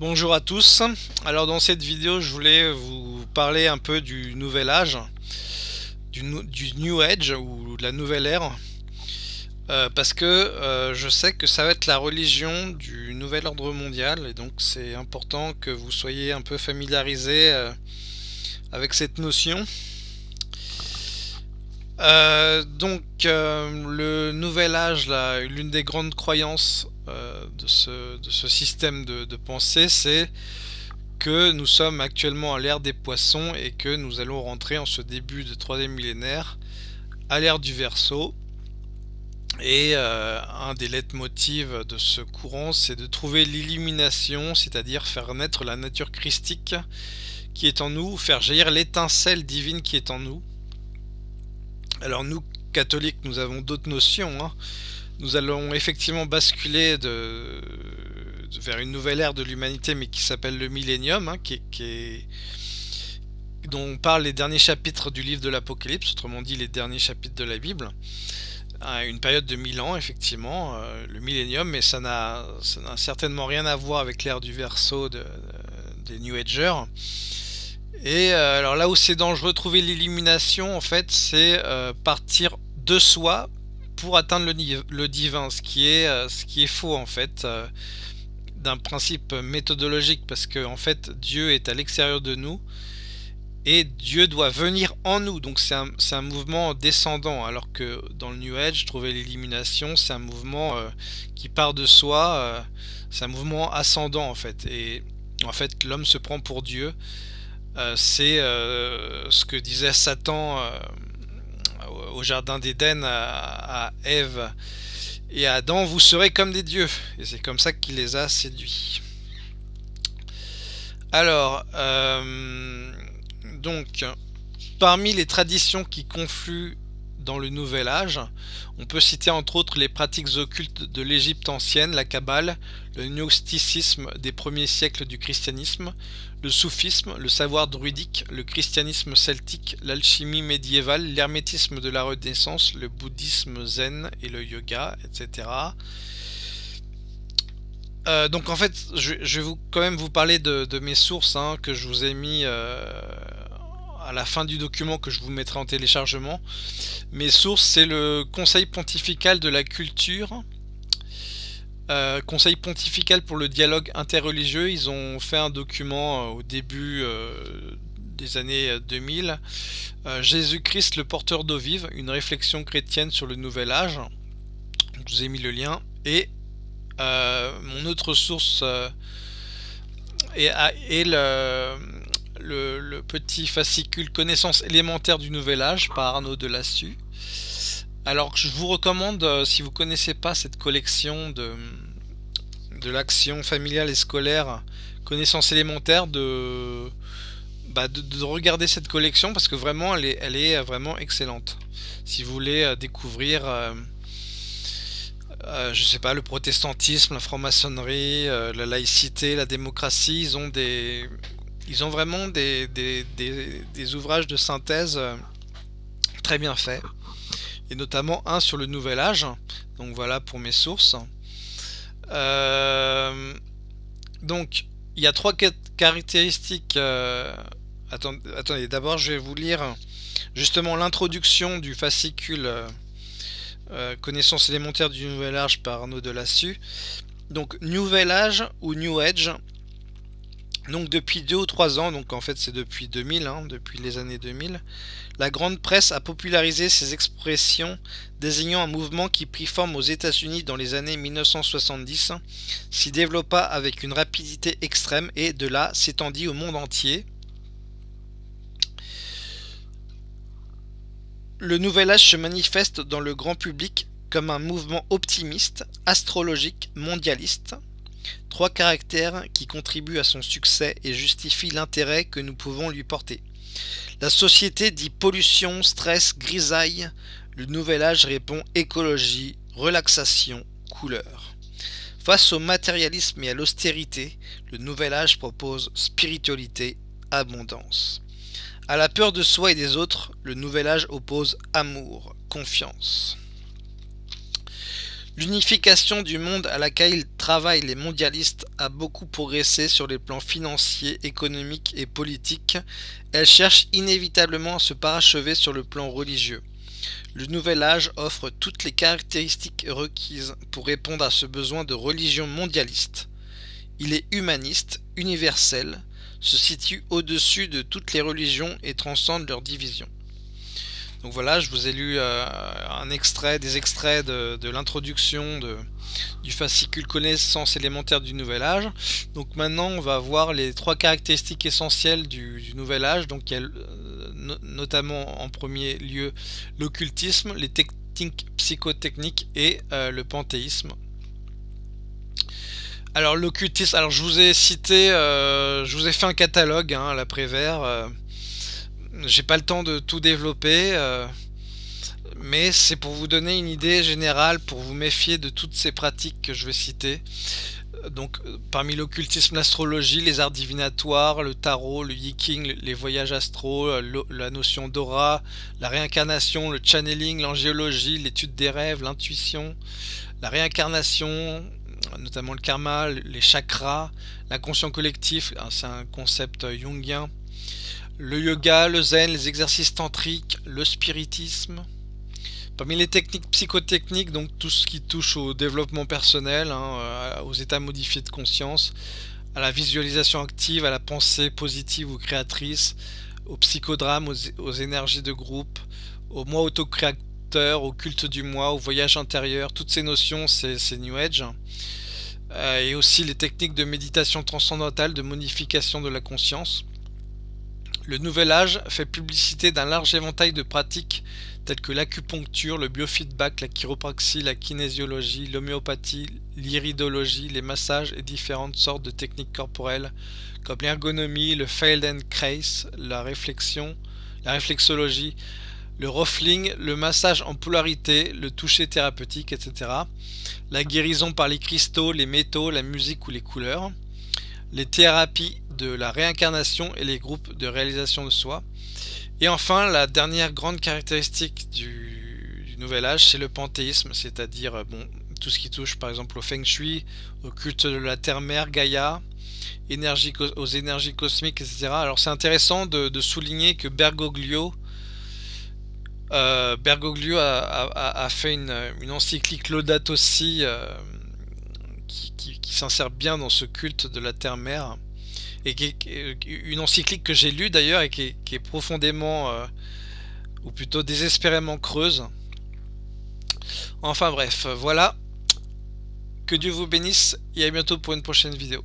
Bonjour à tous, alors dans cette vidéo je voulais vous parler un peu du nouvel âge, du, New Age ou de la nouvelle ère, euh, parce que euh, je sais que ça va être la religion du nouvel ordre mondial et donc c'est important que vous soyez un peu familiarisé euh, avec cette notion. Donc le nouvel âge, l'une des grandes croyances euh, de, ce, système de, pensée, c'est que nous sommes actuellement à l'ère des poissons et que nous allons rentrer en ce début de troisième millénaire à l'ère du Verseau. Et euh, un des leitmotivs de ce courant, c'est de trouver l'illumination, c'est-à-dire faire naître la nature christique qui est en nous, faire jaillir l'étincelle divine qui est en nous. Alors nous, catholiques, nous avons d'autres notions. Hein nous allons effectivement basculer de, vers une nouvelle ère de l'humanité, mais qui s'appelle le millénium, hein, qui, dont parlent les derniers chapitres du livre de l'Apocalypse, autrement dit les derniers chapitres de la Bible. Une période de 1000 ans, effectivement, euh, le millénium, mais ça n'a certainement rien à voir avec l'ère du verso de, des New Agers. Et euh, alors là où c'est dangereux, trouver l'illumination, en fait, c'est euh, partir de soi pour atteindre le, divin, ce qui est, euh, ce qui est faux en fait, d'un principe méthodologique, parce que en fait Dieu est à l'extérieur de nous, et Dieu doit venir en nous, donc c'est un, un, mouvement descendant, alors que dans le New Age, trouver l'élimination, c'est un mouvement qui part de soi, c'est un mouvement ascendant en fait, et en fait l'homme se prend pour Dieu, c'est ce que disait Satan au jardin d'Éden à, Ève et à Adam, vous serez comme des dieux. Et c'est comme ça qu'il les a séduits. Alors, euh, donc, parmi les traditions qui confluent dans le Nouvel Âge. On peut citer entre autres les pratiques occultes de l'Égypte ancienne, la Kabbale, le gnosticisme des premiers siècles du christianisme, le soufisme, le savoir druidique, le christianisme celtique, l'alchimie médiévale, l'hermétisme de la Renaissance, le bouddhisme zen et le yoga, etc. Euh, donc en fait, je, vais vous, quand même vous parler de, mes sources hein, que je vous ai mis euh, à la fin du document que je vous mettrai en téléchargement. Mes sources, c'est le Conseil pontifical de la culture, euh, Conseil pontifical pour le dialogue interreligieux. Ils ont fait un document euh, au début euh, des années 2000. Jésus-Christ, le porteur d'eau vive, une réflexion chrétienne sur le nouvel âge. Je vous ai mis le lien. Et mon autre source est, est le le, petit fascicule Connaissance élémentaire du Nouvel Âge par Arnaud Delassu. Alors je vous recommande, euh, si vous ne connaissez pas cette collection de, de l'action familiale et scolaire Connaissance élémentaire, de, bah, de, regarder cette collection parce que vraiment elle est, elle est vraiment excellente. Si vous voulez euh, découvrir... Euh, je sais pas, le protestantisme, la franc-maçonnerie, la laïcité, la démocratie, ils ont des, ils ont vraiment des, des, ouvrages de synthèse euh, très bien faits. Et notamment un sur le Nouvel Âge. Donc voilà pour mes sources. Euh, donc il y a trois caractéristiques. Euh, attendez, d'abord je vais vous lire justement l'introduction du fascicule Connaissance élémentaire du Nouvel Âge par Arnaud Delassu. Donc Nouvel Âge ou New Age, donc depuis deux ou trois ans, donc en fait c'est depuis 2000, hein, depuis les années 2000, la grande presse a popularisé ces expressions désignant un mouvement qui prit forme aux États-Unis dans les années 1970, s'y développa avec une rapidité extrême et de là s'étendit au monde entier. Le nouvel âge se manifeste dans le grand public comme un mouvement optimiste, astrologique, mondialiste, Trois caractères qui contribuent à son succès et justifient l'intérêt que nous pouvons lui porter. La société dit pollution, stress, grisaille. Le nouvel âge répond écologie, relaxation, couleur. Face au matérialisme et à l'austérité, le nouvel âge propose spiritualité, abondance. À la peur de soi et des autres, le nouvel âge oppose amour, confiance. L'unification du monde à laquelle travaillent les mondialistes a beaucoup progressé sur les plans financiers, économiques et politiques. Elle cherche inévitablement à se parachever sur le plan religieux. Le nouvel âge offre toutes les caractéristiques requises pour répondre à ce besoin de religion mondialiste. Il est humaniste, universel, se situe au-dessus de toutes les religions et transcende leurs divisions. Donc voilà, je vous ai lu euh, un extrait, des extraits de, l'introduction du fascicule connaissance élémentaire du nouvel âge. Donc maintenant on va voir les trois caractéristiques essentielles du, nouvel âge. Donc il y a euh, notamment en premier lieu l'occultisme, les techniques psychotechniques et euh, le panthéisme. Alors l'occultisme, alors je vous ai cité, je vous ai fait un catalogue hein, à l'après-vert j'ai pas le temps de tout développer, euh, mais c'est pour vous donner une idée générale, pour vous méfier de toutes ces pratiques que je vais citer. Donc, euh, parmi l'occultisme, l'astrologie, les arts divinatoires, le tarot, le yiking, les voyages astro, euh, la notion d'aura, la réincarnation, le channeling, l'angéologie, l'étude des rêves, l'intuition, la réincarnation, notamment le karma, les chakras, l'inconscient collectif, hein, c'est un concept jungien, le yoga, le zen, les exercices tantriques, le spiritisme. Parmi les techniques psychotechniques, donc tout ce qui touche au développement personnel, hein, euh, aux états modifiés de conscience, à la visualisation active, à la pensée positive ou créatrice, au psychodrame, aux, énergies de groupe, au moi autocréateur, au culte du moi, au voyage intérieur, toutes ces notions c'est New Age. Euh, et aussi les techniques de méditation transcendantale, de modification de la conscience. Le Nouvel Âge fait publicité d'un large éventail de pratiques telles que l'acupuncture, le biofeedback, la chiropraxie, la kinésiologie, l'homéopathie, l'iridologie, les massages et différentes sortes de techniques corporelles comme l'ergonomie, le Feldenkrais, la réflexion, la réflexologie, le ruffling, le massage en polarité, le toucher thérapeutique, etc. La guérison par les cristaux, les métaux, la musique ou les couleurs les thérapies de la réincarnation et les groupes de réalisation de soi. Et enfin, la dernière grande caractéristique du, nouvel âge, c'est le panthéisme, c'est-à-dire bon, tout ce qui touche par exemple au feng shui, au culte de la terre-mère, Gaïa, énergie, aux énergies cosmiques, etc. Alors c'est intéressant de, souligner que Bergoglio, euh, Bergoglio a, fait une, encyclique Laudato Si euh, qui, s'insère bien dans ce culte de la terre-mère et qui est une encyclique que j'ai lue d'ailleurs et qui est, profondément euh, ou plutôt désespérément creuse. Enfin bref voilà. Que Dieu vous bénisse et à bientôt pour une prochaine vidéo